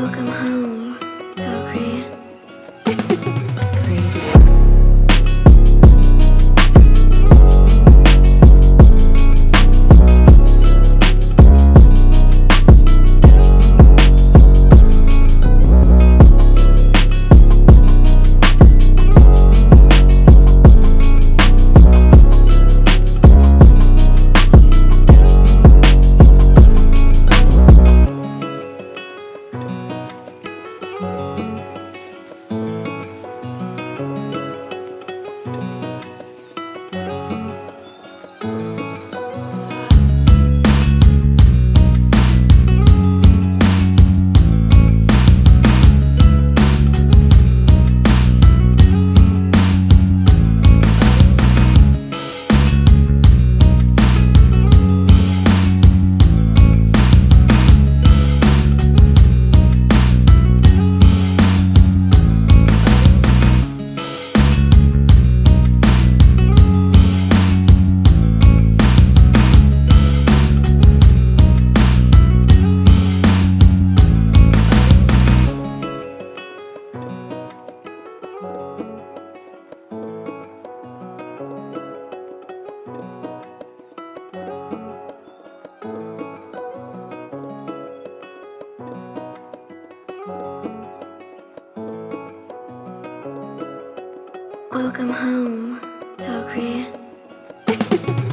welcome home. Welcome home, Tokri.